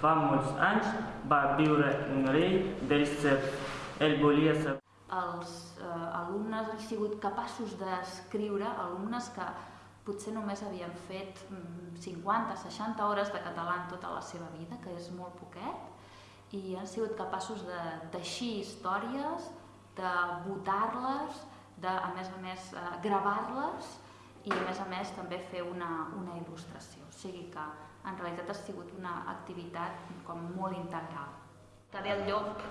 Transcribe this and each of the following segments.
fa molts anys va viure un rei dels serps. Ell volia ser els eh, alumnes han sigut capaços d'escriure, alumnes que potser només havien fet 50-60 mm, hores de català en tota la seva vida, que és molt poquet, i han sigut capaços de teixir històries, de votar-les, de, a més a més, eh, gravar-les i a més a més també fer una, una il·lustració. O sigui que en realitat ha sigut una activitat com molt integral. Cadé el llop,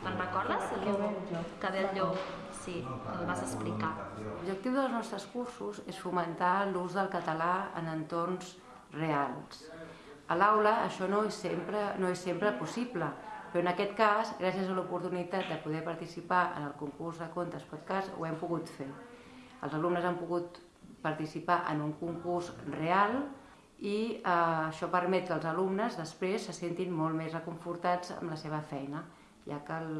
te'n recordes? El llop. Cadé el llop, sí, el vas explicar. L'objectiu dels nostres cursos és fomentar l'ús del català en entorns reals. A l'aula això no és, sempre, no és sempre possible, però en aquest cas, gràcies a l'oportunitat de poder participar en el concurs de contes podcast, ho hem pogut fer. Els alumnes han pogut participar en un concurs real i eh, això permet que els alumnes després se sentin molt més reconfortats amb la seva feina, ja que el,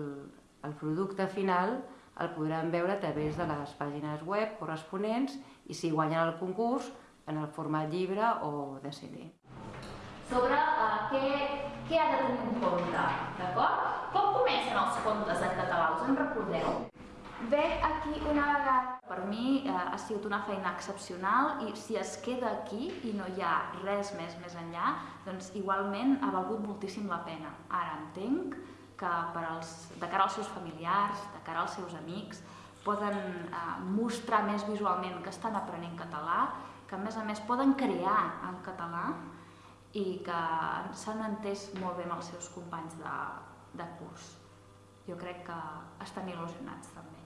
el producte final el podran veure a través de les pàgines web corresponents i si guanyen el concurs en el format llibre o de CD sobre uh, què, què ha de tenir en compte, d'acord? Com comencen els contes en català, us en recordeu? Veig aquí una vegada. Per mi eh, ha sigut una feina excepcional i si es queda aquí i no hi ha res més més enllà, doncs igualment ha valgut moltíssim la pena. Ara entenc que per als, de cara als seus familiars, de cara als seus amics, poden eh, mostrar més visualment que estan aprenent català, que a més a més poden crear en català i que s'han entès molt bé amb els seus companys de, de curs. Jo crec que estan il·lusionats també.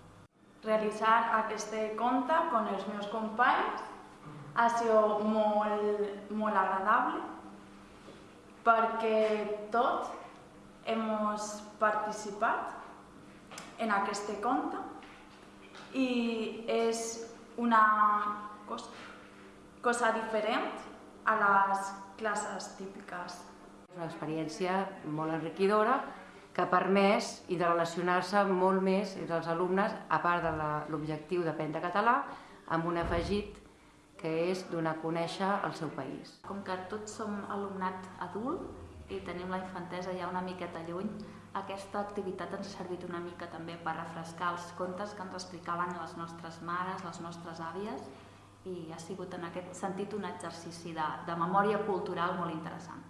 Realitzar aquest conte amb els meus companys ha sigut molt, molt agradable perquè tots hem participat en aquest conte i és una cosa, cosa diferent a les classes típiques. És una experiència molt enriquidora que ha permès interrelacionar-se molt més entre els alumnes, a part de l'objectiu d'aprendre català, amb un afegit que és donar a conèixer el seu país. Com que tots som alumnat adult i tenim la infantesa ja una miqueta lluny, aquesta activitat ens ha servit una mica també per refrescar els contes que ens explicaven les nostres mares, les nostres àvies, i ha sigut en aquest sentit un exercici de, de memòria cultural molt interessant.